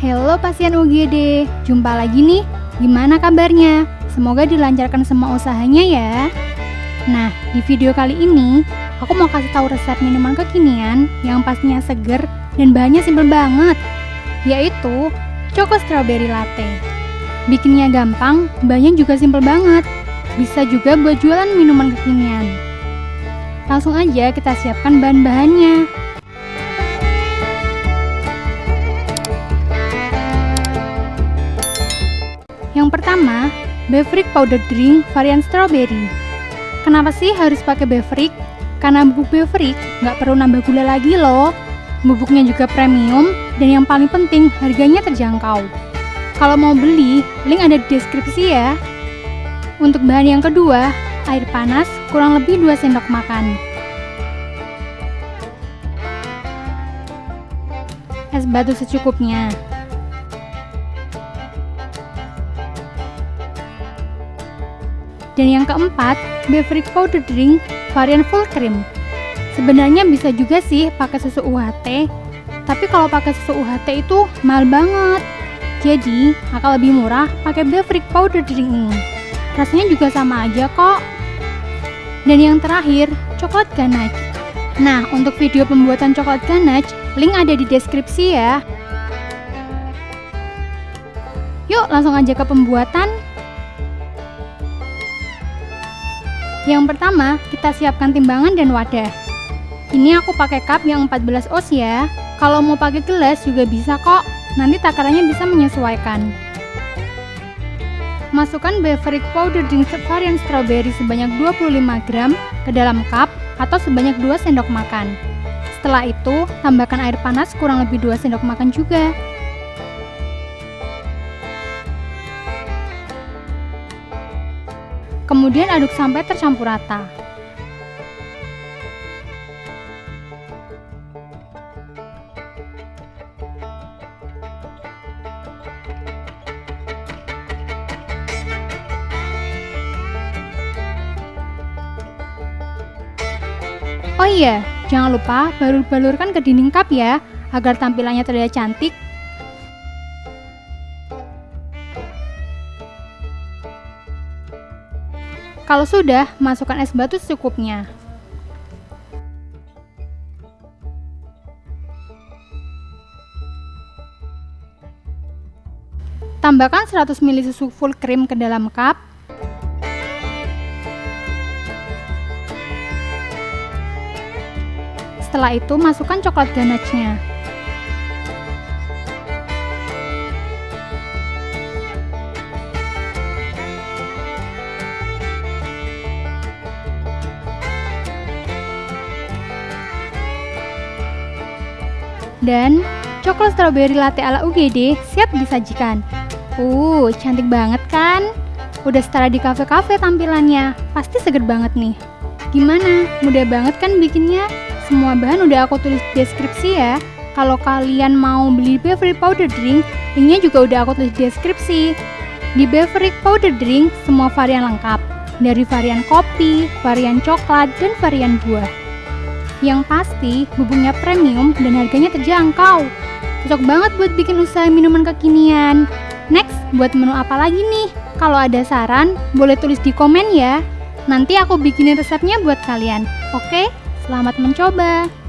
Halo pasien UGD, jumpa lagi nih. Gimana kabarnya? Semoga dilancarkan semua usahanya ya. Nah, di video kali ini aku mau kasih tahu resep minuman kekinian yang pastinya seger dan bahannya simpel banget, yaitu Choco Strawberry Latte. Bikinnya gampang, bahannya juga simpel banget. Bisa juga buat jualan minuman kekinian. Langsung aja kita siapkan bahan-bahannya. Yang pertama, Beverage Powder Drink varian strawberry. Kenapa sih harus pakai Beverage? Karena bubuk Beverage nggak perlu nambah gula lagi loh. Bubuknya juga premium dan yang paling penting harganya terjangkau. Kalau mau beli, link ada di deskripsi ya. Untuk bahan yang kedua, air panas kurang lebih 2 sendok makan. Es batu secukupnya. Dan yang keempat, beverage powder drink varian full cream. Sebenarnya bisa juga sih pakai susu UHT, tapi kalau pakai susu UHT itu mahal banget. Jadi, akan lebih murah pakai beverage powder drink ini. Rasanya juga sama aja kok. Dan yang terakhir, coklat ganache. Nah, untuk video pembuatan coklat ganache, link ada di deskripsi ya. Yuk, langsung aja ke pembuatan. Yang pertama, kita siapkan timbangan dan wadah. Ini aku pakai cup yang 14 oz ya. Kalau mau pakai gelas juga bisa kok. Nanti takarannya bisa menyesuaikan. Masukkan beverage powder drink varian strawberry sebanyak 25 gram ke dalam cup atau sebanyak 2 sendok makan. Setelah itu, tambahkan air panas kurang lebih 2 sendok makan juga. Kemudian aduk sampai tercampur rata. Oh iya, jangan lupa balur-balurkan ke dinding cup ya, agar tampilannya terlihat cantik Kalau sudah, masukkan es batu secukupnya. Tambahkan 100 ml susu full cream ke dalam cup. Setelah itu, masukkan coklat ganache-nya. Dan coklat strawberry latte ala UGD siap disajikan. Uh, cantik banget kan? Udah setara di kafe-kafe tampilannya. Pasti seger banget nih. Gimana? Mudah banget kan bikinnya? Semua bahan udah aku tulis di deskripsi ya. Kalau kalian mau beli beverage powder drink, linknya juga udah aku tulis di deskripsi. Di beverage powder drink, semua varian lengkap. Dari varian kopi, varian coklat, dan varian buah. Yang pasti, bubuknya premium dan harganya terjangkau. Cocok banget buat bikin usaha minuman kekinian. Next, buat menu apa lagi nih? Kalau ada saran, boleh tulis di komen ya. Nanti aku bikinin resepnya buat kalian. Oke, selamat mencoba.